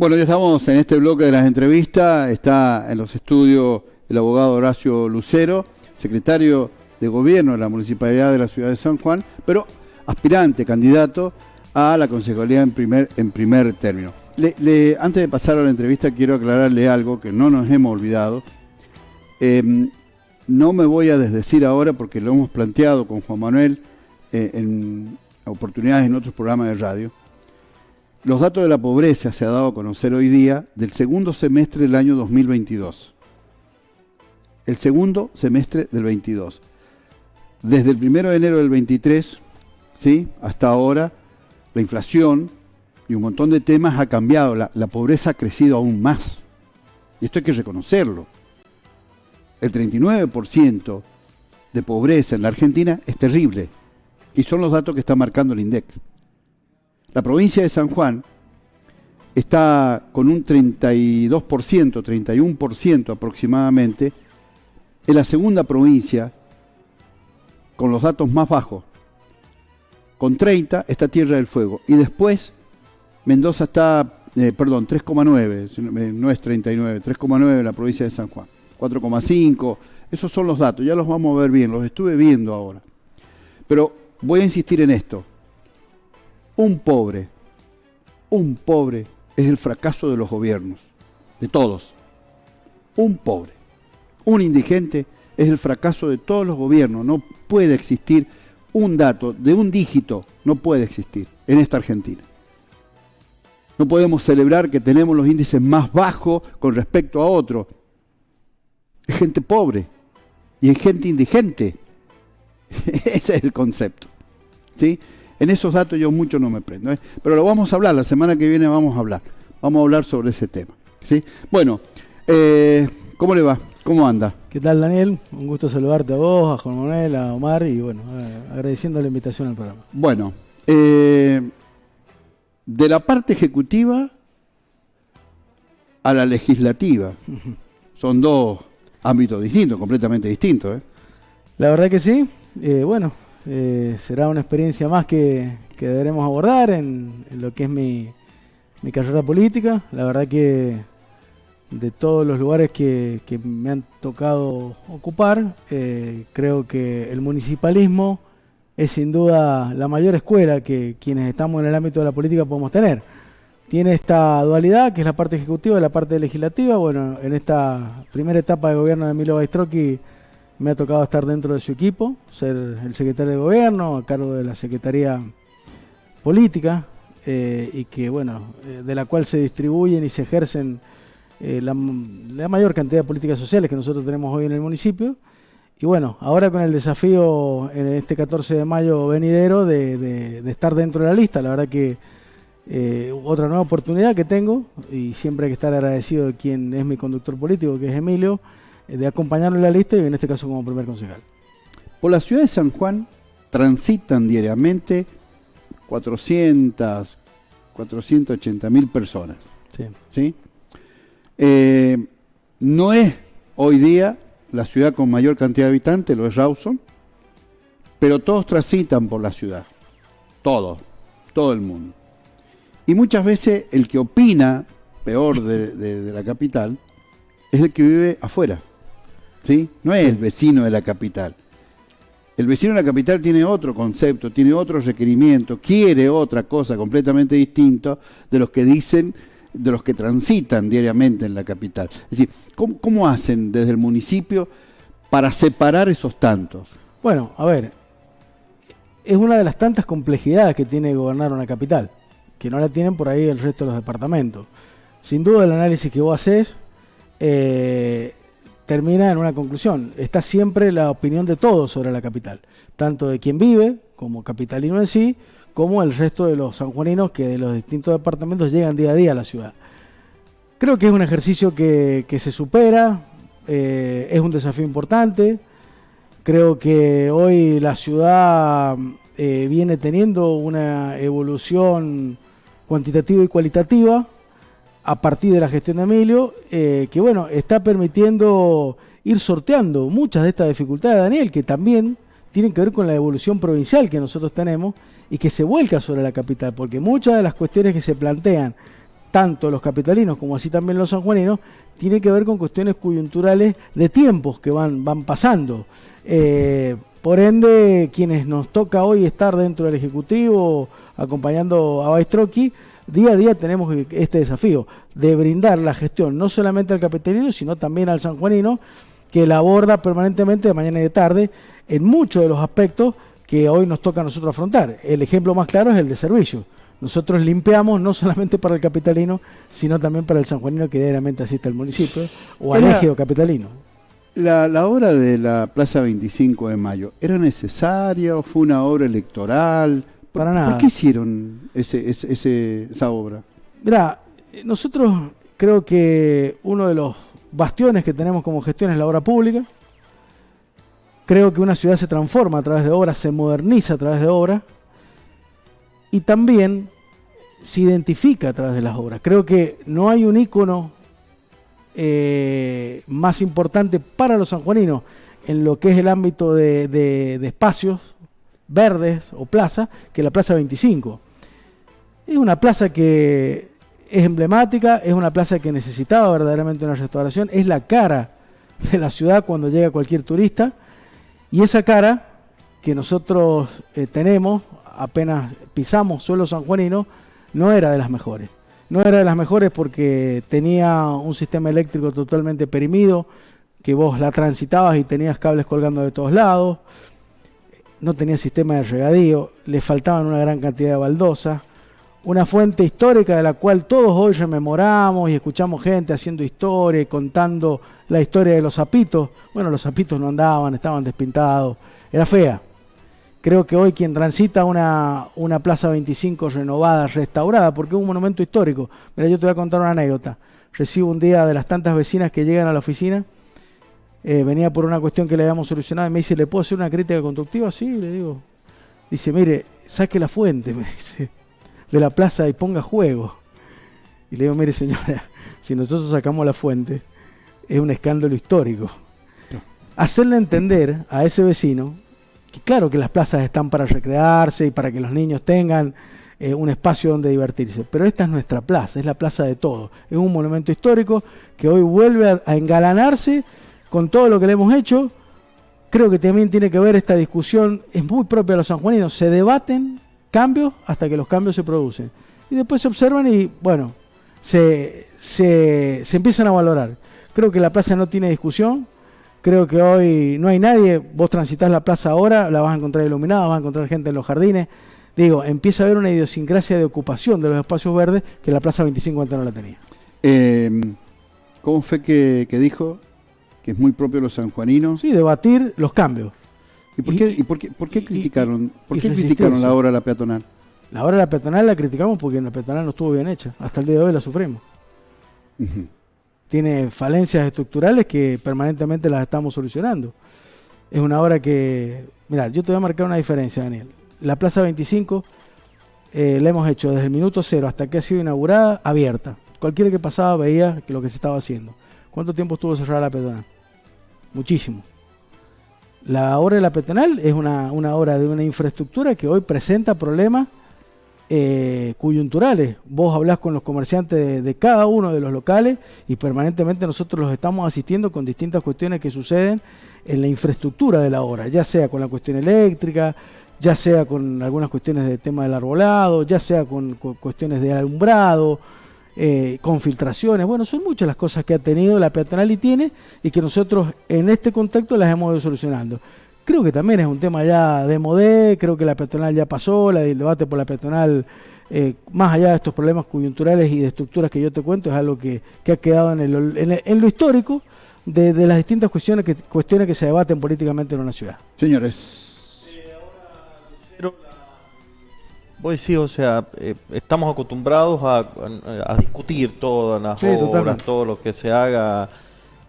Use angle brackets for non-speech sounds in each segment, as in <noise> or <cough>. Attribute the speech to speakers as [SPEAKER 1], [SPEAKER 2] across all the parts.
[SPEAKER 1] Bueno, ya estamos en este bloque de las entrevistas. Está en los estudios el abogado Horacio Lucero, secretario de gobierno de la Municipalidad de la Ciudad de San Juan, pero aspirante, candidato a la concejalía en primer, en primer término. antes de pasar a la entrevista, quiero aclararle algo que no nos hemos olvidado. Em, no me voy a desdecir ahora porque lo hemos planteado con Juan Manuel eh, en oportunidades en otros programas de radio. Los datos de la pobreza se ha dado a conocer hoy día del segundo semestre del año 2022. El segundo semestre del 22. Desde el primero de enero del 23, ¿sí? hasta ahora, la inflación y un montón de temas ha cambiado. La, la pobreza ha crecido aún más. Y esto hay que reconocerlo. El 39% de pobreza en la Argentina es terrible. Y son los datos que está marcando el INDEX. La provincia de San Juan está con un 32%, 31% aproximadamente, en la segunda provincia con los datos más bajos. Con 30 está Tierra del Fuego. Y después Mendoza está, eh, perdón, 3,9, no es 39, 3,9 en la provincia de San Juan. 4,5, esos son los datos, ya los vamos a ver bien, los estuve viendo ahora. Pero voy a insistir en esto. Un pobre, un pobre es el fracaso de los gobiernos, de todos. Un pobre, un indigente es el fracaso de todos los gobiernos. No puede existir un dato de un dígito, no puede existir en esta Argentina. No podemos celebrar que tenemos los índices más bajos con respecto a otros. Es gente pobre y es gente indigente. <laughs> Ese es el concepto. ¿sí? En esos datos yo mucho no me prendo. ¿eh? Pero lo vamos a hablar, la semana que viene vamos a hablar. Vamos a hablar sobre ese tema. ¿sí? Bueno, eh, ¿cómo le va? ¿Cómo anda?
[SPEAKER 2] ¿Qué tal, Daniel? Un gusto saludarte a vos, a Juan Manuel, a Omar y bueno, agradeciendo la invitación al programa.
[SPEAKER 1] Bueno, eh, de la parte ejecutiva a la legislativa. Son dos ámbitos distintos, completamente distintos. ¿eh?
[SPEAKER 2] La verdad que sí. Eh, bueno, será una experiencia más que, que deberemos abordar en, lo que es mi, mi carrera política. La verdad que de todos los lugares que, me han tocado ocupar, eh, creo que el municipalismo es sin duda la mayor escuela que quienes estamos en el ámbito de la política podemos tener. Tiene esta dualidad, que es la parte ejecutiva y la parte legislativa. Bueno, en esta primera etapa de gobierno de Emilio Baistroqui me ha tocado estar dentro de su equipo, ser el secretario de gobierno, a cargo de la Secretaría Política, eh, y que, bueno, eh, de la cual se distribuyen y se ejercen eh, la, mayor cantidad de políticas sociales que nosotros tenemos hoy en el municipio. Y bueno, ahora con el desafío en este 14 de mayo venidero de, estar dentro de la lista, la verdad que otra nueva oportunidad que tengo y siempre hay que estar agradecido de quien es mi conductor político, que es Emilio, de acompañarlo en la lista y en este caso como primer concejal.
[SPEAKER 1] Por la ciudad de San Juan transitan diariamente 400, 480 mil personas. Sí. ¿sí? Eh, no es hoy día la ciudad con mayor cantidad de habitantes, lo es Rawson, pero todos transitan por la ciudad, todos, todo el mundo. Y muchas veces el que opina peor de, la capital es el que vive afuera, ¿sí? No es el vecino de la capital. El vecino de la capital tiene otro concepto, tiene otro requerimiento, quiere otra cosa completamente distinta de los que dicen de los que transitan diariamente en la capital. Es decir, ¿cómo, hacen desde el municipio para separar esos tantos?
[SPEAKER 2] Bueno, a ver, es una de las tantas complejidades que tiene gobernar una capital, que no la tienen por ahí el resto de los departamentos. Sin duda el análisis que vos haces eh, termina en una conclusión. Está siempre la opinión de todos sobre la capital, tanto de quien vive como capitalino en sí, como el resto de los sanjuaninos que de los distintos departamentos llegan día a día a la ciudad. Creo que es un ejercicio que, se supera, eh, es un desafío importante. Creo que hoy la ciudad eh, viene teniendo una evolución cuantitativa y cualitativa a partir de la gestión de Emilio, eh, que bueno, está permitiendo ir sorteando muchas de estas dificultades, Daniel, que también tienen que ver con la evolución provincial que nosotros tenemos y que se vuelca sobre la capital, porque muchas de las cuestiones que se plantean tanto los capitalinos como así también los sanjuaninos, tiene que ver con cuestiones coyunturales de tiempos que van, van pasando. Eh, por ende, quienes nos toca hoy estar dentro del Ejecutivo acompañando a Baistroqui, día a día tenemos este desafío de brindar la gestión no solamente al capitalino, sino también al sanjuanino, que la aborda permanentemente de mañana y de tarde en muchos de los aspectos que hoy nos toca a nosotros afrontar. El ejemplo más claro es el de servicio. Nosotros limpiamos no solamente para el capitalino, sino también para el sanjuanino que diariamente asiste al municipio o al ejido capitalino.
[SPEAKER 1] La, la, obra de la Plaza 25 de Mayo, ¿era necesaria o fue una obra electoral?
[SPEAKER 2] Para nada.
[SPEAKER 1] ¿Por qué hicieron ese, ese, esa obra?
[SPEAKER 2] Mira, nosotros creo que uno de los bastiones que tenemos como gestión es la obra pública. Creo que una ciudad se transforma a través de obras, se moderniza a través de obras y también se identifica a través de las obras. Creo que no hay un ícono eh, más importante para los sanjuaninos en lo que es el ámbito de, de espacios verdes o plaza que la Plaza 25. Es una plaza que es emblemática, es una plaza que necesitaba verdaderamente una restauración, es la cara de la ciudad cuando llega cualquier turista y esa cara que nosotros eh, tenemos apenas pisamos suelo sanjuanino no era de las mejores. No era de las mejores porque tenía un sistema eléctrico totalmente perimido, que vos la transitabas y tenías cables colgando de todos lados, no tenía sistema de regadío, le faltaban una gran cantidad de baldosas, una fuente histórica de la cual todos hoy rememoramos y escuchamos gente haciendo historia y contando la historia de los zapitos. Bueno, los zapitos no andaban, estaban despintados, era fea. Creo que hoy quien transita una, una Plaza 25 renovada, restaurada, porque es un monumento histórico. Mira, yo te voy a contar una anécdota. Recibo un día de las tantas vecinas que llegan a la oficina, eh, venía por una cuestión que le habíamos solucionado y me dice, ¿le puedo hacer una crítica constructiva? Sí, le digo. Dice, mire, saque la fuente, <laughs> me dice de la plaza y ponga juego. Y le digo, mire señora, <laughs> si nosotros sacamos la fuente, es un escándalo histórico. Hacerle entender a ese vecino que claro que las plazas están para recrearse y para que los niños tengan eh, un espacio donde divertirse, pero esta es nuestra plaza, es la plaza de todo. Es un monumento histórico que hoy vuelve a, a engalanarse con todo lo que le hemos hecho. Creo que también tiene que ver esta discusión, es muy propia de los sanjuaninos, se debaten cambios hasta que los cambios se producen. Y después se observan y, bueno, se, se, se empiezan a valorar. Creo que la plaza no tiene discusión. Creo que hoy no hay nadie. Vos transitas la plaza ahora, la vas a encontrar iluminada, vas a encontrar gente en los jardines. Digo, empieza a haber una idiosincrasia de ocupación de los espacios verdes que la Plaza 25 antes no la tenía.
[SPEAKER 1] Eh, ¿Cómo fue que, que, dijo que es muy propio de los sanjuaninos?
[SPEAKER 2] Sí, debatir los cambios.
[SPEAKER 1] ¿Y por qué, y, por qué, por qué criticaron, por qué criticaron la obra de la peatonal?
[SPEAKER 2] La obra de la peatonal la criticamos porque la peatonal no estuvo bien hecha. Hasta el día de hoy la sufrimos. Uh -huh. Tiene falencias estructurales que permanentemente las estamos solucionando. Es una obra que... Mira, yo te voy a marcar una diferencia, Daniel. La Plaza 25 eh, la hemos hecho desde el minuto cero hasta que ha sido inaugurada abierta. Cualquiera que pasaba veía lo que se estaba haciendo. ¿Cuánto tiempo estuvo cerrada la peatonal? Muchísimo. La obra de la peatonal es una, una, obra de una infraestructura que hoy presenta problemas eh, coyunturales. Vos hablás con los comerciantes de, de, cada uno de los locales y permanentemente nosotros los estamos asistiendo con distintas cuestiones que suceden en la infraestructura de la obra, ya sea con la cuestión eléctrica, ya sea con algunas cuestiones de tema del arbolado, ya sea con, con cuestiones de alumbrado, eh, con filtraciones. Bueno, son muchas las cosas que ha tenido la peatonal y tiene y que nosotros en este contexto las hemos ido solucionando. Creo que también es un tema ya de modé, creo que la peatonal ya pasó, la, el debate por la peatonal, eh, más allá de estos problemas coyunturales y de estructuras que yo te cuento, es algo que, que ha quedado en, el, en, lo histórico de, de las distintas cuestiones que, cuestiones que se debaten políticamente en una ciudad.
[SPEAKER 1] Señores.
[SPEAKER 3] Vos decís, o sea, eh, estamos acostumbrados a, a, a, discutir todas las sí, obras, totalmente. todo lo que se haga,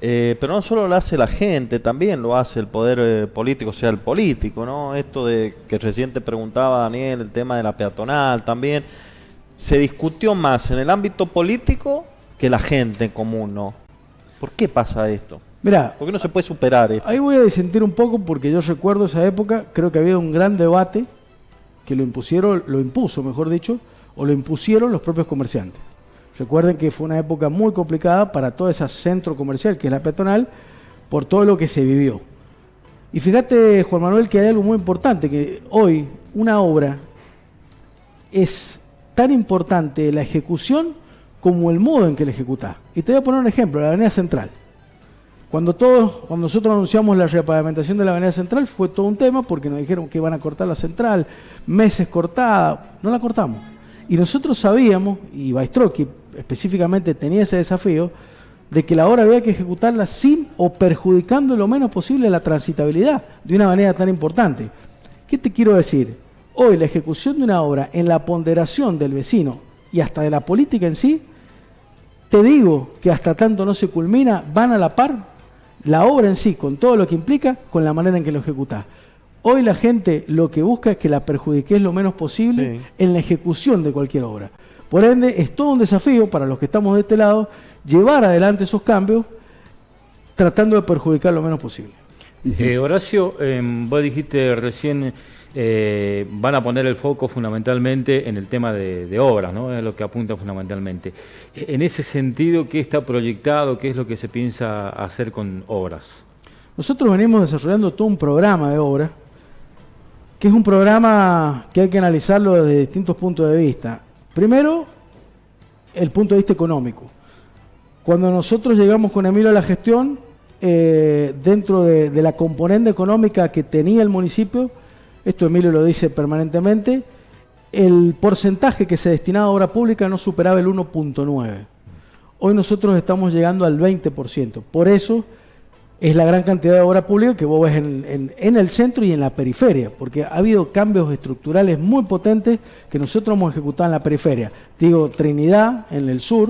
[SPEAKER 3] eh, pero no solo lo hace la gente, también lo hace el poder eh, político, o sea, el político, ¿no? Esto de que recién te preguntaba Daniel, el tema de la peatonal también, se discutió más en el ámbito político que la gente en común, ¿no? ¿Por qué pasa esto?
[SPEAKER 2] Mira,
[SPEAKER 3] ¿por qué no se puede superar esto?
[SPEAKER 2] Ahí voy a disentir un poco porque yo recuerdo esa época, creo que había un gran debate que lo impusieron, lo impuso, mejor dicho, o lo impusieron los propios comerciantes. Recuerden que fue una época muy complicada para todo ese centro comercial que es la peatonal por todo lo que se vivió. Y fíjate, Juan Manuel, que hay algo muy importante, que hoy una obra es tan importante la ejecución como el modo en que la ejecuta. Y te voy a poner un ejemplo, la Avenida Central. Cuando todos, cuando nosotros anunciamos la repavimentación de la Avenida Central, fue todo un tema porque nos dijeron que iban a cortar la central, meses cortada, no la cortamos. Y nosotros sabíamos, y Baistroqui específicamente tenía ese desafío, de que la obra había que ejecutarla sin o perjudicando lo menos posible la transitabilidad de una manera tan importante. ¿Qué te quiero decir? Hoy la ejecución de una obra en la ponderación del vecino y hasta de la política en sí, te digo que hasta tanto no se culmina, van a la par la obra en sí, con todo lo que implica, con la manera en que lo ejecuta. Hoy la gente lo que busca es que la perjudiques lo menos posible en la ejecución de cualquier obra. Por ende, es todo un desafío para los que estamos de este lado llevar adelante esos cambios tratando de perjudicar lo menos posible.
[SPEAKER 4] Eh, Horacio, em, vos dijiste recién, eh, van a poner el foco fundamentalmente en el tema de, obras, ¿no? Es lo que apunta fundamentalmente. En ese sentido, ¿qué está proyectado? ¿Qué es lo que se piensa hacer con obras?
[SPEAKER 2] Nosotros venimos desarrollando todo un programa de obras, que es un programa que hay que analizarlo desde distintos puntos de vista. Primero, el punto de vista económico. Cuando nosotros llegamos con Emilio a la gestión, eh, dentro de, la componente económica que tenía el municipio, esto Emilio lo dice permanentemente, el porcentaje que se destinaba a obra pública no superaba el 1.9. Hoy nosotros estamos llegando al 20%. Por eso es la gran cantidad de obra pública que vos ves en, el centro y en la periferia, porque ha habido cambios estructurales muy potentes que nosotros hemos ejecutado en la periferia. Digo, Trinidad en el sur,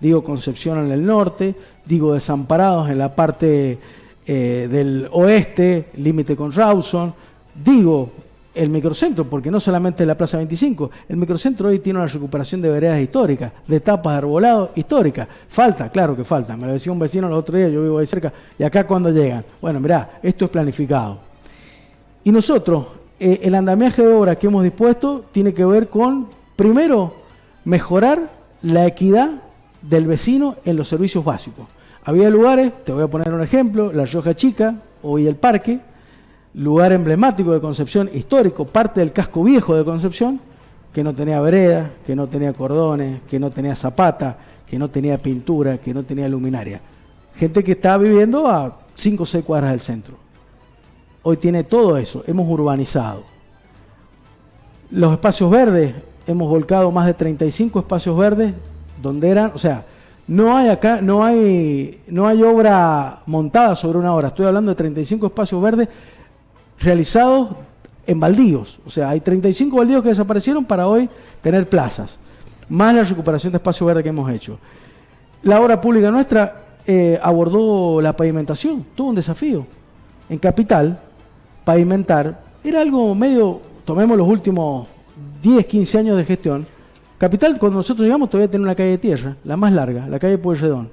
[SPEAKER 2] digo, Concepción en el norte, digo, Desamparados en la parte eh, del oeste, límite con Rawson, digo, el microcentro, porque no solamente la Plaza 25, el microcentro hoy tiene una recuperación de veredas históricas, de tapas de arbolado históricas. Falta, claro que falta. Me lo decía un vecino el otro día, yo vivo ahí cerca, y acá cuando llegan. Bueno, mirá, esto es planificado. Y nosotros, eh, el andamiaje de obra que hemos dispuesto tiene que ver con, primero, mejorar la equidad del vecino en los servicios básicos. Había lugares, te voy a poner un ejemplo, La Rioja Chica, hoy el Parque, lugar emblemático de Concepción, histórico, parte del casco viejo de Concepción, que no tenía vereda, que no tenía cordones, que no tenía zapata, que no tenía pintura, que no tenía luminaria. Gente que estaba viviendo a 5 o 6 cuadras del centro. Hoy tiene todo eso, hemos urbanizado. Los espacios verdes, hemos volcado más de 35 espacios verdes donde eran, o sea, no hay acá, no hay, no hay obra montada sobre una obra. Estoy hablando de 35 espacios verdes realizados en baldíos. O sea, hay 35 baldíos que desaparecieron para hoy tener plazas, más la recuperación de espacio verde que hemos hecho. La obra pública nuestra eh, abordó la pavimentación, tuvo un desafío. En Capital, pavimentar era algo medio, tomemos los últimos 10, 15 años de gestión. Capital, cuando nosotros llegamos, todavía tiene una calle de tierra, la más larga, la calle Pueyrredón.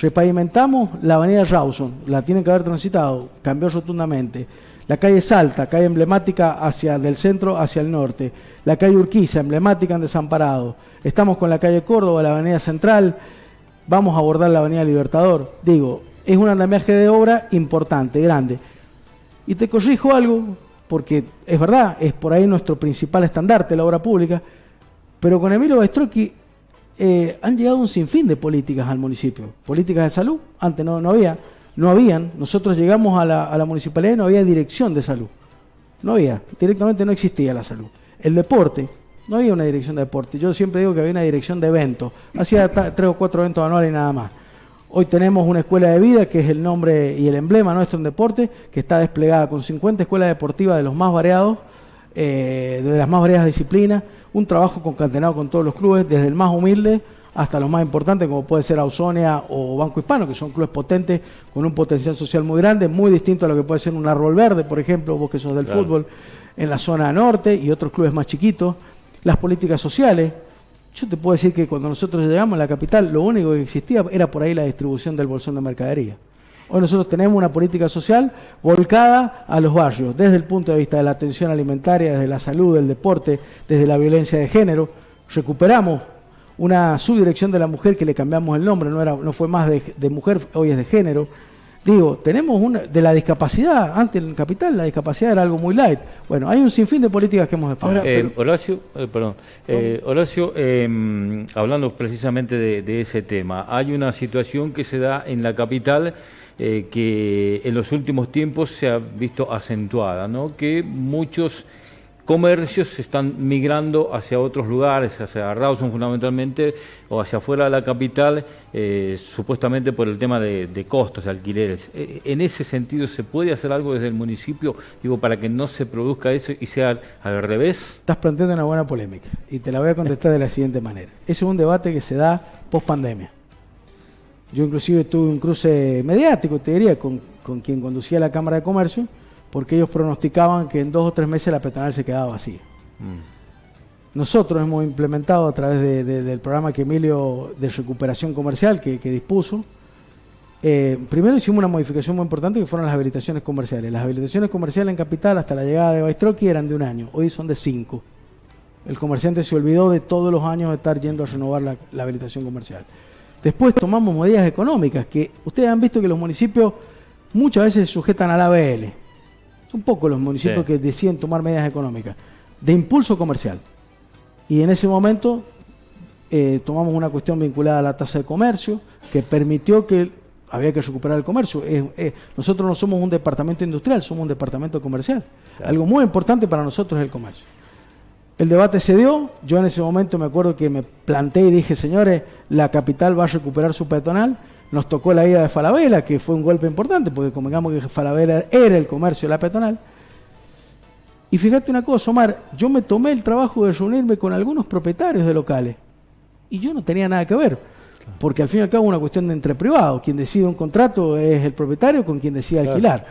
[SPEAKER 2] Repavimentamos la avenida Rawson, la tienen que haber transitado, cambió rotundamente. La calle Salta, calle emblemática hacia del centro hacia el norte. La calle Urquiza, emblemática en Desamparado. Estamos con la calle Córdoba, la avenida Central. Vamos a abordar la avenida Libertador. Digo, es un andamiaje de obra importante, grande. Y te corrijo algo, porque es verdad, es por ahí nuestro principal estandarte, la obra pública. Pero con Emilio Bastrocchi eh, han llegado un sinfín de políticas al municipio. Políticas de salud, antes no, no había no habían, nosotros llegamos a la, municipalidad y no había dirección de salud. No había, directamente no existía la salud. El deporte, no había una dirección de deporte. Yo siempre digo que había una dirección de eventos. Hacía tres o cuatro eventos anuales y nada más. Hoy tenemos una escuela de vida, que es el nombre y el emblema nuestro en deporte, que está desplegada con 50 escuelas deportivas de los más variados, eh, de las más variadas disciplinas, un trabajo concatenado con todos los clubes, desde el más humilde hasta los más importantes, como puede ser Ausonia o Banco Hispano, que son clubes potentes con un potencial social muy grande, muy distinto a lo que puede ser un árbol verde, por ejemplo, vos que sos del fútbol, en la zona norte y otros clubes más chiquitos. Las políticas sociales. Yo te puedo decir que cuando nosotros llegamos a la capital, lo único que existía era por ahí la distribución del bolsón de mercadería. Hoy nosotros tenemos una política social volcada a los barrios, desde el punto de vista de la atención alimentaria, desde la salud, del deporte, desde la violencia de género. Recuperamos una subdirección de la mujer que le cambiamos el nombre, no, era, no fue más de, de mujer, hoy es de género. Digo, tenemos una de la discapacidad, antes en Capital la discapacidad era algo muy light. Bueno, hay un sinfín de políticas que hemos
[SPEAKER 4] explorado. Eh, Horacio, eh, perdón, eh, Horacio, em, hablando precisamente de, ese tema, hay una situación que se da en la capital que en los últimos tiempos se ha visto acentuada, ¿no? Que muchos comercios se están migrando hacia otros lugares, hacia Rawson fundamentalmente, o hacia afuera de la capital, eh, supuestamente por el tema de, costos, de alquileres. Eh, en ese sentido, ¿se puede hacer algo desde el municipio, digo, para que no se produzca eso y sea al revés?
[SPEAKER 2] Estás planteando una buena polémica y te la voy a contestar de la siguiente manera. Ese es un debate que se da post pandemia. Yo inclusive tuve un cruce mediático, te diría, con, con quien conducía la Cámara de Comercio, porque ellos pronosticaban que en dos o tres meses la peatonal se quedaba vacía. Mm. Nosotros hemos implementado a través del programa que Emilio de recuperación comercial que, dispuso, eh, primero hicimos una modificación muy importante que fueron las habilitaciones comerciales. Las habilitaciones comerciales en Capital hasta la llegada de Baistroqui eran de un año, hoy son de cinco. El comerciante se olvidó de todos los años de estar yendo a renovar la, la habilitación comercial. Después tomamos medidas económicas que ustedes han visto que los municipios muchas veces se sujetan a la ABL un poco los municipios que deciden tomar medidas económicas de impulso comercial. Y en ese momento eh, tomamos una cuestión vinculada a la tasa de comercio que permitió que había que recuperar el comercio. nosotros no somos un departamento industrial, somos un departamento comercial. Algo muy importante para nosotros es el comercio. El debate se dio, yo en ese momento me acuerdo que me planté y dije, señores, la capital va a recuperar su peatonal nos tocó la ida de Falabella, que fue un golpe importante, porque convengamos que Falabella era el comercio de la peatonal. Y fíjate una cosa, Omar, yo me tomé el trabajo de reunirme con algunos propietarios de locales y yo no tenía nada que ver, porque al fin y al cabo es una cuestión de entre privados, quien decide un contrato es el propietario con quien decide alquilar.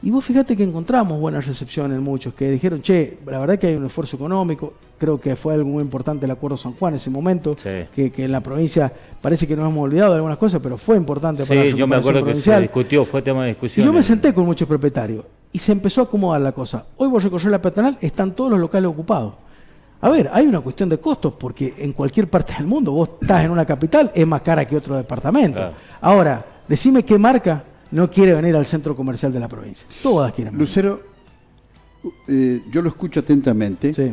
[SPEAKER 2] Y vos fíjate que encontramos buena recepción en muchos, que dijeron, che, la verdad que hay un esfuerzo económico, creo que fue algo muy importante el Acuerdo San Juan en ese momento, que, en la provincia parece que nos hemos olvidado de algunas cosas, pero fue importante
[SPEAKER 4] para la yo me acuerdo que se discutió, fue tema de discusión.
[SPEAKER 2] Y yo me senté con muchos propietarios y se empezó a acomodar la cosa. Hoy vos recorrer la peatonal, están todos los locales ocupados. A ver, hay una cuestión de costos, porque en cualquier parte del mundo vos estás en una capital, es más cara que otro departamento. Ahora, decime qué marca no quiere venir al centro comercial de la provincia. Todas quieren venir.
[SPEAKER 1] Lucero, eh, yo lo escucho atentamente. Sí.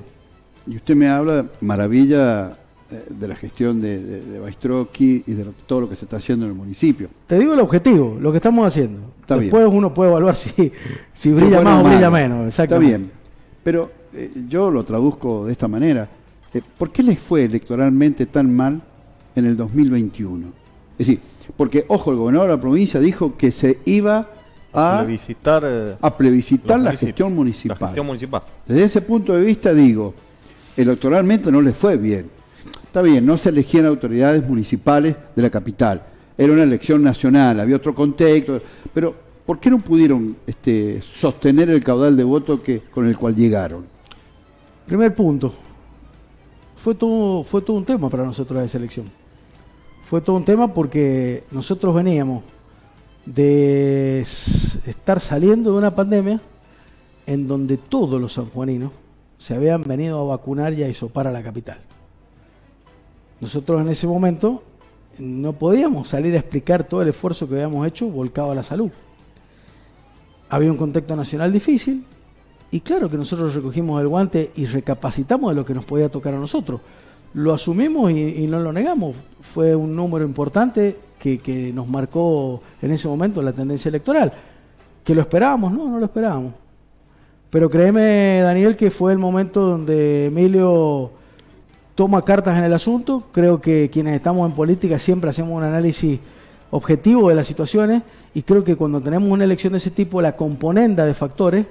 [SPEAKER 1] Y usted me habla maravilla eh, de la gestión de, de, y de todo lo que se está haciendo en el municipio.
[SPEAKER 2] Te digo el objetivo, lo que estamos haciendo. Después uno puede evaluar si, si brilla más o brilla menos.
[SPEAKER 1] Está bien. Pero eh, yo lo traduzco de esta manera. ¿Por qué les fue electoralmente tan mal en el 2021? Es decir, porque, ojo, el gobernador de la provincia dijo que se iba a
[SPEAKER 3] plebiscitar,
[SPEAKER 1] eh, a plebiscitar la, gestión municipal. la gestión municipal. Desde ese punto de vista digo, electoralmente no le fue bien. Está bien, no se elegían autoridades municipales de la capital. Era una elección nacional, había otro contexto, pero ¿por qué no pudieron este, sostener el caudal de voto que, con el cual llegaron?
[SPEAKER 2] Primer punto, fue todo, fue todo un tema para nosotros esa elección fue todo un tema porque nosotros veníamos de estar saliendo de una pandemia en donde todos los sanjuaninos se habían venido a vacunar y a isopar a la capital. Nosotros en ese momento no podíamos salir a explicar todo el esfuerzo que habíamos hecho volcado a la salud. Había un contexto nacional difícil y claro que nosotros recogimos el guante y recapacitamos de lo que nos podía tocar a nosotros lo asumimos y, no lo negamos. Fue un número importante que, nos marcó en ese momento la tendencia electoral. ¿Que lo esperábamos? No, no lo esperábamos. Pero créeme, Daniel, que fue el momento donde Emilio toma cartas en el asunto. Creo que quienes estamos en política siempre hacemos un análisis objetivo de las situaciones y creo que cuando tenemos una elección de ese tipo, la componenda de factores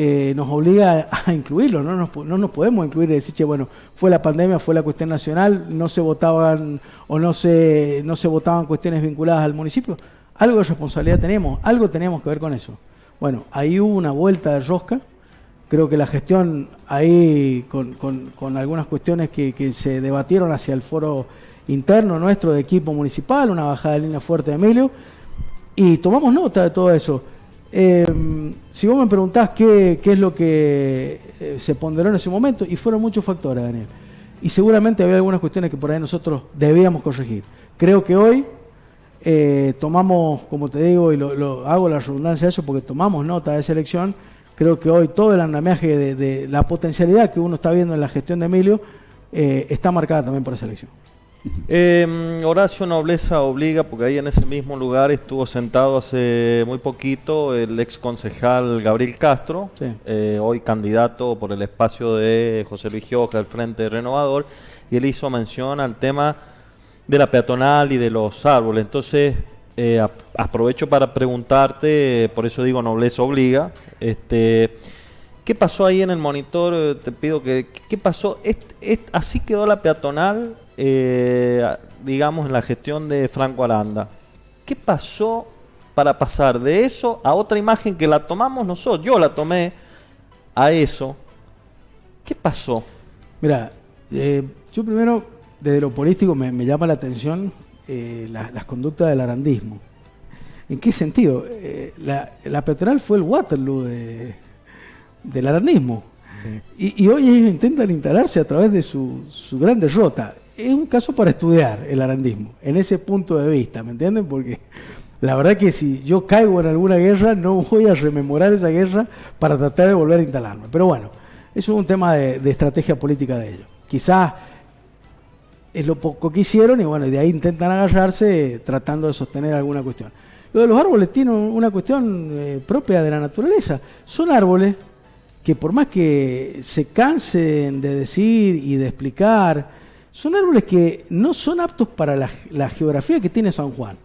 [SPEAKER 2] eh, nos obliga a incluirlo, ¿no? Nos, no nos podemos incluir y decir, che, bueno, fue la pandemia, fue la cuestión nacional, no se votaban o no se, no se votaban cuestiones vinculadas al municipio. Algo de responsabilidad tenemos, algo tenemos que ver con eso. Bueno, ahí hubo una vuelta de rosca, creo que la gestión ahí con, con, algunas cuestiones que, que, se debatieron hacia el foro interno nuestro de equipo municipal, una bajada de línea fuerte de Emilio, y tomamos nota de todo eso. Eh, si vos me preguntás qué, es lo que eh, se ponderó en ese momento, y fueron muchos factores, Daniel. y seguramente había algunas cuestiones que por ahí nosotros debíamos corregir. Creo que hoy eh, tomamos, como te digo, y lo, hago la redundancia de eso porque tomamos nota de esa elección, creo que hoy todo el andamiaje de, la potencialidad que uno está viendo en la gestión de Emilio eh, está marcada también por esa elección.
[SPEAKER 3] Eh, Horacio Nobleza obliga, porque ahí en ese mismo lugar estuvo sentado hace muy poquito el ex concejal Gabriel Castro, eh, hoy candidato por el espacio de José Luis Gioja, el Frente Renovador, y él hizo mención al tema de la peatonal y de los árboles. Entonces, eh, aprovecho para preguntarte, por eso digo Nobleza obliga, este, ¿qué pasó ahí en el monitor? Te pido que, ¿qué pasó? así quedó la peatonal eh, digamos, en la gestión de Franco Aranda. ¿Qué pasó para pasar de eso a otra imagen que la tomamos nosotros? Yo la tomé a eso. ¿Qué pasó?
[SPEAKER 2] Mira, eh, yo primero, desde lo político, me, llama la atención eh, las conductas del arandismo. ¿En qué sentido? la, la petrol fue el Waterloo del arandismo. Y, hoy ellos intentan instalarse a través de su, su gran derrota es un caso para estudiar el arandismo, en ese punto de vista, ¿me entienden? Porque la verdad que si yo caigo en alguna guerra, no voy a rememorar esa guerra para tratar de volver a instalarme. Pero bueno, eso es un tema de, estrategia política de ellos. Quizás es lo poco que hicieron y bueno, de ahí intentan agarrarse tratando de sostener alguna cuestión. Lo de los árboles tiene una cuestión eh, propia de la naturaleza. Son árboles que por más que se cansen de decir y de explicar, son árboles que no son aptos para la, geografía que tiene San Juan.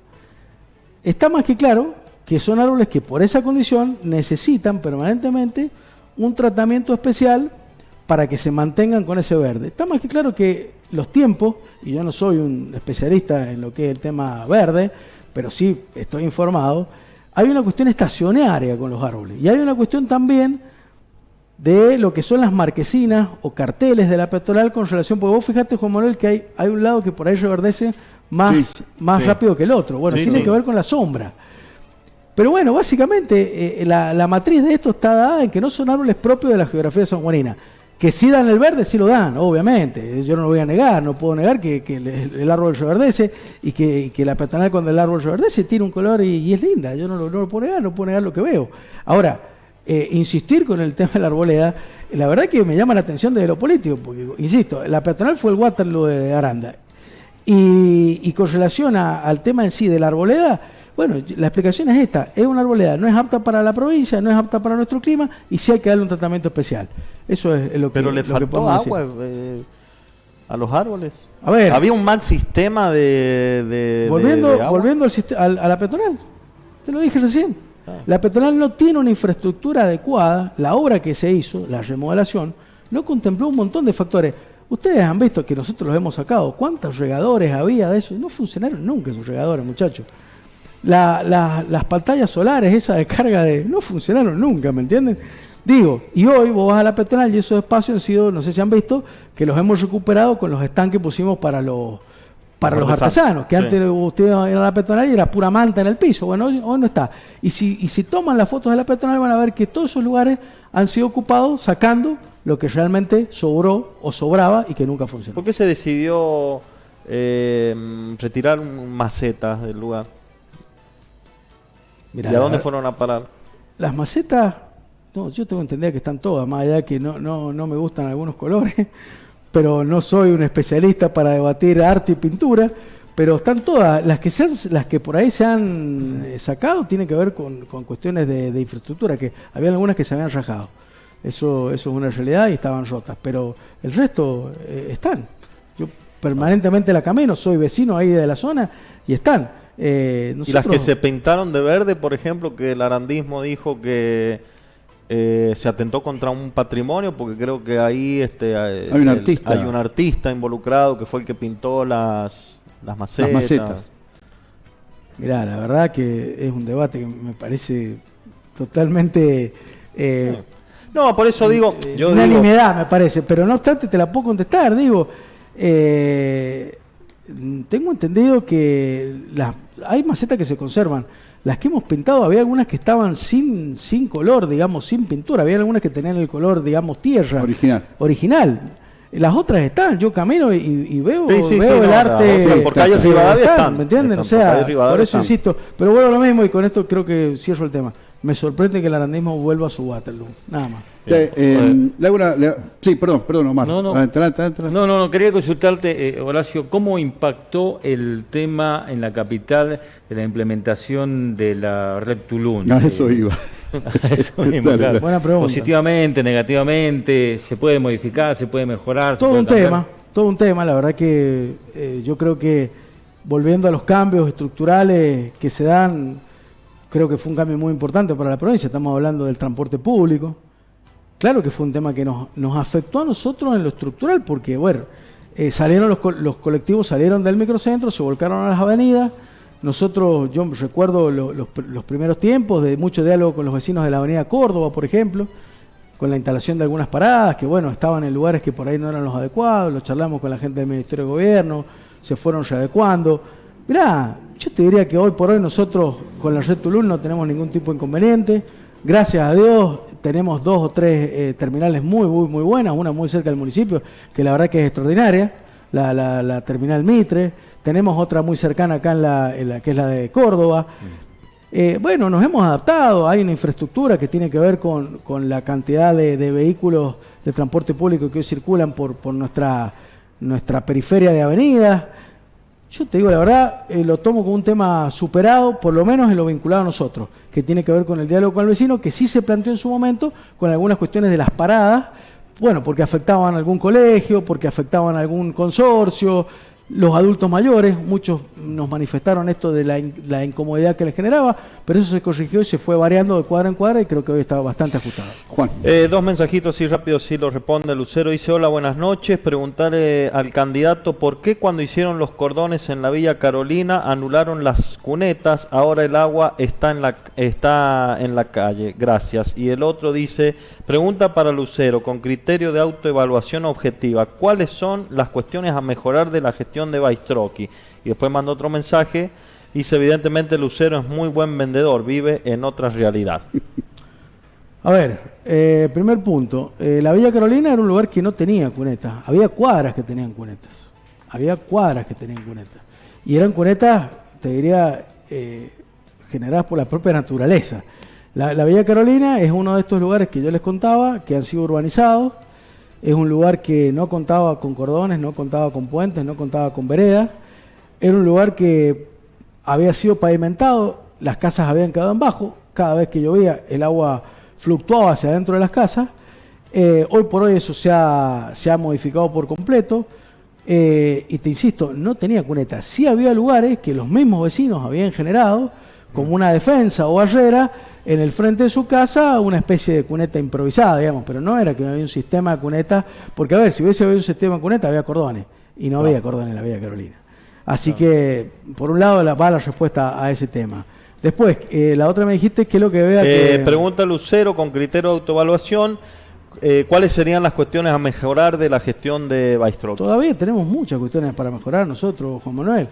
[SPEAKER 2] Está más que claro que son árboles que por esa condición necesitan permanentemente un tratamiento especial para que se mantengan con ese verde. Está más que claro que los tiempos, y yo no soy un especialista en lo que es el tema verde, pero sí estoy informado, hay una cuestión estacionaria con los árboles. Y hay una cuestión también de lo que son las marquesinas o carteles de la peatonal con relación, porque vos fíjate, Juan Manuel, que hay, hay un lado que por ahí reverdece más, más rápido que el otro. Bueno, tiene que ver con la sombra. Pero bueno, básicamente eh, la, matriz de esto está dada en que no son árboles propios de la geografía de San Juanina. Que sí dan el verde, sí lo dan, obviamente. Yo no lo voy a negar, no puedo negar que, el, árbol reverdece y que, que, la peatonal cuando el árbol reverdece tiene un color y, es linda. Yo no lo, no lo puedo negar, no puedo negar lo que veo. Ahora, eh, insistir con el tema de la arboleda, la verdad que me llama la atención desde lo político, porque, insisto, la peatonal fue el Waterloo de Aranda. Y, con relación al tema en sí de la arboleda, bueno, la explicación es esta, es una arboleda, no es apta para la provincia, no es apta para nuestro clima y sí hay que darle un tratamiento especial. Eso es, lo que
[SPEAKER 3] Pero le faltó agua eh, a los árboles. A ver, había un mal sistema de...
[SPEAKER 2] volviendo volviendo al, a la peatonal, te lo dije recién. Ah. La peatonal no tiene una infraestructura adecuada, la obra que se hizo, la remodelación, no contempló un montón de factores. Ustedes han visto que nosotros los hemos sacado, cuántos regadores había de eso, no funcionaron nunca esos regadores, muchachos. las pantallas solares, esa de carga de... no funcionaron nunca, ¿me entienden? Digo, y hoy vos vas a la peatonal y esos espacios han sido, no sé si han visto, que los hemos recuperado con los estanques que pusimos para los para los artesanos, que antes usted iba a la peatonal y era pura manta en el piso. Bueno, hoy, no está. Y si, y si toman las fotos de la peatonal van a ver que todos esos lugares han sido ocupados sacando lo que realmente sobró o sobraba y que nunca funcionó.
[SPEAKER 3] ¿Por qué se decidió eh, retirar macetas del lugar? ¿Y a dónde fueron a parar?
[SPEAKER 2] Las macetas, no, yo tengo entendido que están todas, más allá de que no, no, no me gustan algunos colores pero no soy un especialista para debatir arte y pintura, pero están todas, las que, se las que por ahí se han eh, sacado tienen que ver con, cuestiones de, infraestructura, que había algunas que se habían rajado. Eso, eso es una realidad y estaban rotas, pero el resto eh, están. Yo permanentemente la camino, soy vecino ahí de la zona y están.
[SPEAKER 3] Eh, y las que se pintaron de verde, por ejemplo, que el arandismo dijo que eh, se atentó contra un patrimonio porque creo que ahí este,
[SPEAKER 1] hay, un artista.
[SPEAKER 3] hay un artista involucrado que fue el que pintó las, las macetas.
[SPEAKER 2] Mirá, la verdad que es un debate que me parece totalmente...
[SPEAKER 3] Eh, no, por eso digo...
[SPEAKER 2] Eh, yo unanimidad me parece, pero no obstante te la puedo contestar, digo... tengo entendido que las, hay macetas que se conservan las que hemos pintado, había algunas que estaban sin, sin color, digamos, sin pintura. Había algunas que tenían el color, digamos, tierra.
[SPEAKER 1] Original.
[SPEAKER 2] Original. Las otras están, yo camino y, veo, veo el arte.
[SPEAKER 3] por calle
[SPEAKER 2] Rivadavia están, ¿me entienden? o sea, por, eso insisto. Pero bueno, lo mismo y con esto creo que cierro el tema. Me sorprende que el arandismo vuelva a su Waterloo, nada más.
[SPEAKER 1] Eh, sí, perdón, perdón, Omar.
[SPEAKER 4] No, no, no, no, quería consultarte, eh, Horacio, ¿cómo impactó el tema en la capital de la implementación de la red Tulum?
[SPEAKER 1] A eso iba. <laughs>
[SPEAKER 4] eso Buena pregunta. Positivamente, negativamente, ¿se puede modificar, se puede mejorar?
[SPEAKER 2] Todo un tema, todo un tema, la verdad que eh, yo creo que volviendo a los cambios estructurales que se dan, creo que fue un cambio muy importante para la provincia, estamos hablando del transporte público, Claro que fue un tema que nos, afectó a nosotros en lo estructural, porque, bueno, eh, salieron los, los, colectivos salieron del microcentro, se volcaron a las avenidas. Nosotros, yo recuerdo los, primeros tiempos de mucho diálogo con los vecinos de la avenida Córdoba, por ejemplo, con la instalación de algunas paradas, que bueno, estaban en lugares que por ahí no eran los adecuados, lo charlamos con la gente del Ministerio de Gobierno, se fueron readecuando. Mirá, yo te diría que hoy por hoy nosotros con la red Tulum no tenemos ningún tipo de inconveniente. Gracias a Dios tenemos dos o tres eh, terminales muy, muy, muy buenas, una muy cerca del municipio, que la verdad que es extraordinaria, la, la, terminal Mitre, tenemos otra muy cercana acá en la, que es la de Córdoba. Mm. Eh, bueno, nos hemos adaptado, hay una infraestructura que tiene que ver con, la cantidad de, vehículos de transporte público que hoy circulan por, por nuestra, nuestra periferia de avenidas. Yo te digo la verdad, eh, lo tomo como un tema superado, por lo menos en lo vinculado a nosotros, que tiene que ver con el diálogo con el vecino, que sí se planteó en su momento con algunas cuestiones de las paradas, bueno, porque afectaban a algún colegio, porque afectaban a algún consorcio, los adultos mayores, muchos nos manifestaron esto de la, incomodidad que les generaba, pero eso se corrigió y se fue variando de cuadra en cuadra y creo que hoy está bastante ajustado.
[SPEAKER 3] Juan. Eh, dos mensajitos así rápido, si lo responde Lucero. Dice, hola, buenas noches. Preguntarle al candidato por qué cuando hicieron los cordones en la Villa Carolina anularon las cunetas, ahora el agua está en la, está en la calle. Gracias. Y el otro dice, pregunta para Lucero, con criterio de autoevaluación objetiva, ¿cuáles son las cuestiones a mejorar de la gestión de Baistroqui. Y después manda otro mensaje. Dice, evidentemente Lucero es muy buen vendedor, vive en otra realidad.
[SPEAKER 2] A ver, eh, primer punto. Eh, la Villa Carolina era un lugar que no tenía cunetas. Había cuadras que tenían cunetas. Había cuadras que tenían cunetas. Y eran cunetas, te diría, eh, generadas por la propia naturaleza. La, la, Villa Carolina es uno de estos lugares que yo les contaba, que han sido urbanizados, es un lugar que no contaba con cordones, no contaba con puentes, no contaba con veredas. Era un lugar que había sido pavimentado, las casas habían quedado en bajo. Cada vez que llovía, el agua fluctuaba hacia adentro de las casas. Eh, hoy por hoy eso se ha, se ha modificado por completo. Eh, y te insisto, no tenía cuneta. Sí había lugares que los mismos vecinos habían generado como una defensa o barrera en el frente de su casa una especie de cuneta improvisada, digamos, pero no era que había un sistema de cuneta, porque a ver, si hubiese habido un sistema de cuneta había cordones, y no, había cordones en la Villa Carolina. Así que, por un lado, la, va la respuesta a ese tema. Después, eh, la otra me dijiste que es lo que vea
[SPEAKER 3] eh, Pregunta Lucero con criterio de autoevaluación. Eh, ¿Cuáles serían las cuestiones a mejorar de la gestión de Baistro?
[SPEAKER 2] Todavía tenemos muchas cuestiones para mejorar nosotros, Juan Manuel.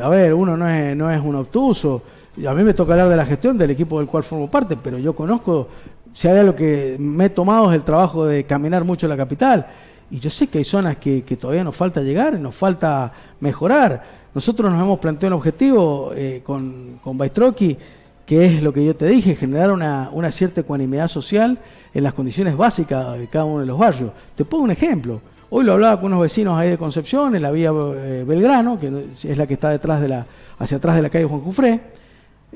[SPEAKER 2] a ver, uno no es, no es un obtuso, a mí me toca hablar de la gestión del equipo del cual formo parte, pero yo conozco, si hay algo que me he tomado es el trabajo de caminar mucho la capital. Y yo sé que hay zonas que, todavía nos falta llegar, nos falta mejorar. Nosotros nos hemos planteado un objetivo eh, con, con Baistroqui, que es lo que yo te dije, generar una, cierta ecuanimidad social en las condiciones básicas de cada uno de los barrios. Te pongo un ejemplo. Hoy lo hablaba con unos vecinos ahí de Concepción, en la vía eh, Belgrano, que es la que está detrás de la, hacia atrás de la calle Juan Cufré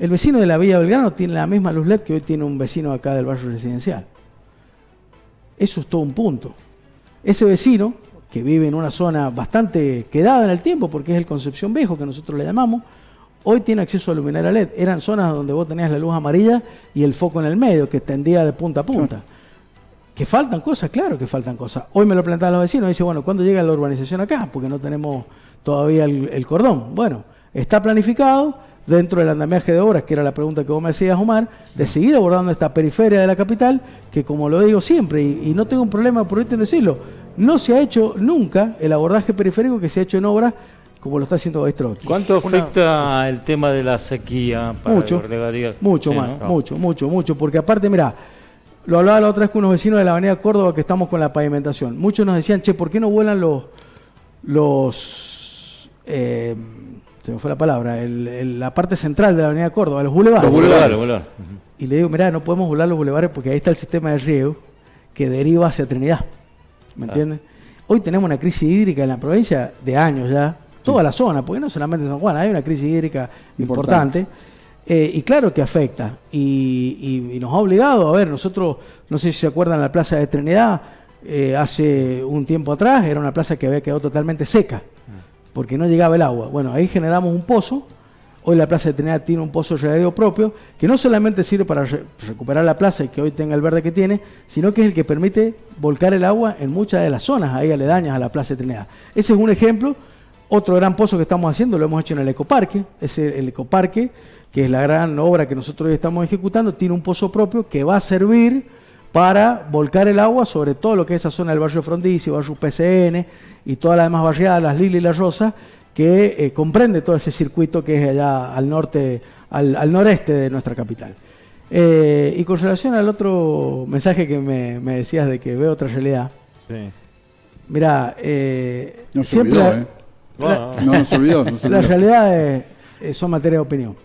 [SPEAKER 2] el vecino de la Villa Belgrano tiene la misma luz LED que hoy tiene un vecino acá del barrio residencial. Eso es todo un punto. Ese vecino, que vive en una zona bastante quedada en el tiempo, porque es el Concepción Viejo, que nosotros le llamamos, hoy tiene acceso a luminaria LED. Eran zonas donde vos tenías la luz amarilla y el foco en el medio, que extendía de punta a punta. Que faltan cosas, claro que faltan cosas. Hoy me lo plantean los vecinos dice, bueno, ¿cuándo llega la urbanización acá? Porque no tenemos todavía el cordón. Bueno, está planificado dentro del andamiaje de obras, que era la pregunta que vos me hacías, Omar, de seguir abordando esta periferia de la capital, que como lo digo siempre, y, no tengo un problema por en decirlo, no se ha hecho nunca el abordaje periférico que se ha hecho en obras como lo está haciendo Baistro.
[SPEAKER 4] ¿Cuánto afecta el tema de la sequía
[SPEAKER 2] para mucho, mucho, más, mucho, mucho, mucho, porque aparte, mira, lo hablaba la otra vez con unos vecinos de la avenida Córdoba que estamos con la pavimentación. Muchos nos decían, che, ¿por qué no vuelan los, los eh, se me fue la palabra, la parte central de la avenida Córdoba, los bulevares? Los bulevares. Y le digo, mirá, no podemos volar los bulevares porque ahí está el sistema de riego que deriva hacia Trinidad. ¿Me entiendes? Hoy tenemos una crisis hídrica en la provincia de años ya, toda la zona, porque no solamente San Juan, hay una crisis hídrica importante. Eh, y claro que afecta. Y, nos ha obligado, a ver, nosotros, no sé si se acuerdan, la plaza de Trinidad, eh, hace un tiempo atrás, era una plaza que había quedado totalmente seca, porque no llegaba el agua. Bueno, ahí generamos un pozo. Hoy la Plaza de Trinidad tiene un pozo regadío propio, que no solamente sirve para recuperar la plaza y que hoy tenga el verde que tiene, sino que es el que permite volcar el agua en muchas de las zonas ahí aledañas a la Plaza de Trinidad. Ese es un ejemplo. Otro gran pozo que estamos haciendo lo hemos hecho en el ecoparque. Es el ecoparque que es la gran obra que nosotros hoy estamos ejecutando, tiene un pozo propio que va a servir para volcar el agua sobre todo lo que es esa zona del barrio Frondizi, barrio PCN y todas las demás barriadas, las Lili y las Rosa, que eh, comprende todo ese circuito que es allá al norte, al, noreste de nuestra capital. Eh, y con relación al otro mensaje que me, decías de que veo otra realidad, mira, eh,
[SPEAKER 1] no siempre olvidó, la, no, se olvidó,
[SPEAKER 2] la realidad son materia de opinión.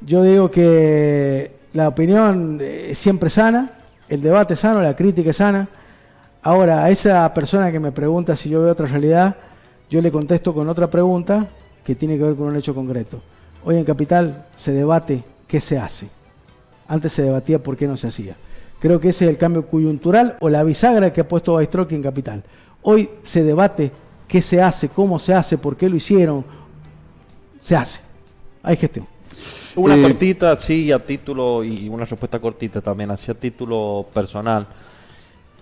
[SPEAKER 2] Yo digo que la opinión es siempre sana, el debate es sano, la crítica es sana. Ahora, a esa persona que me pregunta si yo veo otra realidad, yo le contesto con otra pregunta que tiene que ver con un hecho concreto. Hoy en Capital se debate qué se hace. Antes se debatía por qué no se hacía. Creo que ese es el cambio coyuntural o la bisagra que ha puesto Baistroki en Capital. Hoy se debate qué se hace, cómo se hace, por qué lo hicieron. Se hace. Hay gestión.
[SPEAKER 3] Una eh, cortita, sí, a título, y una respuesta cortita también, así a título personal.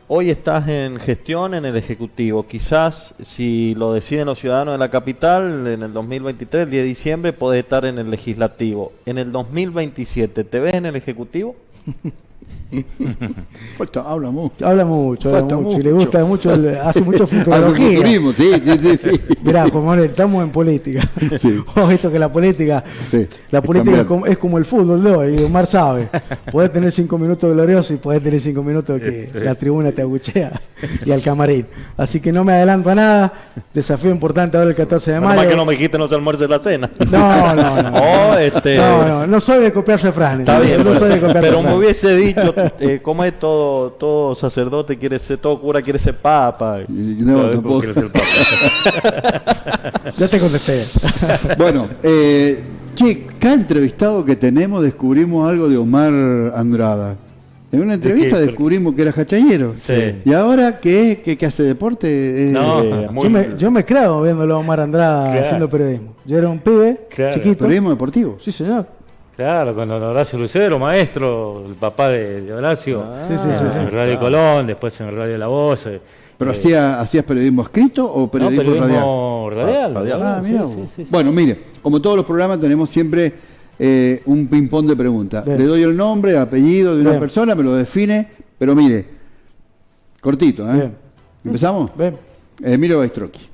[SPEAKER 3] Hoy estás en gestión en el Ejecutivo. Quizás si lo deciden los ciudadanos de la capital, en el 2023, el 10 de diciembre, podés estar en el Legislativo. En el 2027, ¿te ves en el Ejecutivo? <laughs> <laughs>
[SPEAKER 1] habla mucho.
[SPEAKER 2] Habla mucho, habla mucho. le gusta mucho, hace <laughs> mucho futurología. sí, sí, sí, sí. Mirá, Juan estamos en política. Sí. <laughs> visto que la política, la política es como, el fútbol, ¿no? Y Omar sabe. Puedes tener cinco minutos gloriosos y puedes tener cinco minutos que la tribuna te aguchea y al camarín. Así que no me adelanto a nada. Desafío importante ahora el 14 de mayo.
[SPEAKER 3] Más que no me dijiste no se almuerce la cena.
[SPEAKER 2] No, no, no.
[SPEAKER 3] Oh, este...
[SPEAKER 2] no, no, no soy de copiar refranes.
[SPEAKER 3] Está bien, no soy de copiar pero me hubiese dicho eh, ¿cómo es todo, todo sacerdote quiere ser, todo cura quiere ser papa?
[SPEAKER 1] no, tampoco. Ser papa. <laughs>
[SPEAKER 2] ya te contesté. <laughs>
[SPEAKER 1] bueno, eh, che, cada entrevistado que tenemos descubrimos algo de Omar Andrada. En una entrevista descubrimos que era hachayero. Sí. Y ahora que, que, hace deporte.
[SPEAKER 2] no, yo, me, yo, me, creo viéndolo a Omar Andrada haciendo periodismo. Yo era un pibe chiquito.
[SPEAKER 1] Periodismo deportivo.
[SPEAKER 2] Sí, señor.
[SPEAKER 4] Claro, con Horacio Lucero, maestro, el papá de, Horacio. Ah. sí, sí, sí, en Radio Colón, después en Radio La Voz. Eh,
[SPEAKER 1] ¿Pero eh, hacía, hacías periodismo escrito o periodismo,
[SPEAKER 4] no, radial? radial.
[SPEAKER 1] Ah, bueno, mire, como todos los programas tenemos siempre eh, un ping-pong de preguntas. Le doy el nombre, apellido de una persona, me lo define, pero mire, cortito, ¿eh? ¿Empezamos? Bien. Emilio Baistroqui.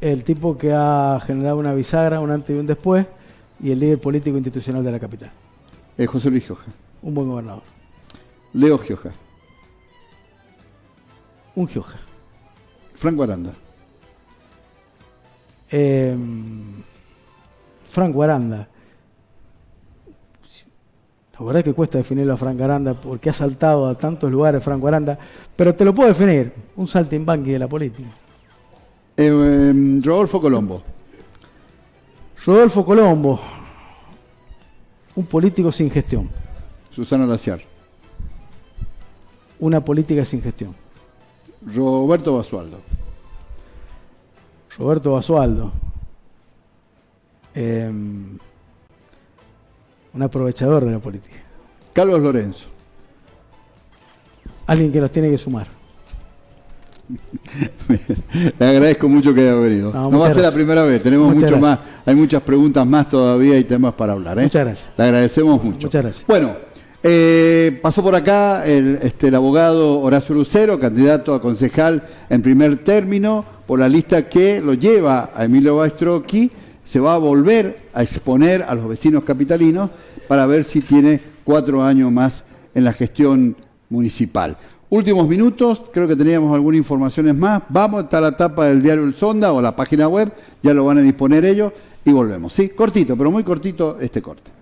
[SPEAKER 2] El tipo que ha generado una bisagra, un antes y un después y el líder político institucional de la capital.
[SPEAKER 1] Eh, José Luis Gioja.
[SPEAKER 2] Un buen gobernador.
[SPEAKER 1] Leo Gioja.
[SPEAKER 2] Un Gioja.
[SPEAKER 1] Franco Aranda.
[SPEAKER 2] Eh, Franco Aranda. La verdad es que cuesta definirlo a Franco Aranda porque ha saltado a tantos lugares Franco Aranda, pero te lo puedo definir, un saltimbanqui de la política.
[SPEAKER 1] Eh, Rodolfo Colombo.
[SPEAKER 2] Rodolfo Colombo, un político sin gestión.
[SPEAKER 1] Susana Laciar.
[SPEAKER 2] Una política sin gestión.
[SPEAKER 1] Roberto Basualdo.
[SPEAKER 2] Roberto Basualdo. Em, un aprovechador de la política.
[SPEAKER 1] Carlos Lorenzo.
[SPEAKER 2] Alguien que nos tiene que sumar. <laughs>
[SPEAKER 1] Le agradezco mucho que haya venido. No, va a ser la primera vez, tenemos mucho más, hay muchas preguntas más todavía y temas para hablar. ¿eh?
[SPEAKER 2] Muchas gracias.
[SPEAKER 1] Le agradecemos mucho.
[SPEAKER 2] Muchas gracias.
[SPEAKER 1] Bueno, eh, pasó por acá el, este, el abogado Horacio Lucero, candidato a concejal en primer término, por la lista que lo lleva a Emilio Bastrocchi, se va a volver a exponer a los vecinos capitalinos para ver si tiene cuatro años más en la gestión municipal. Últimos minutos, creo que teníamos algunas informaciones más. Vamos hasta la tapa del diario El Sonda o la página web, ya lo van a disponer ellos y volvemos. Sí, cortito, pero muy cortito este corte.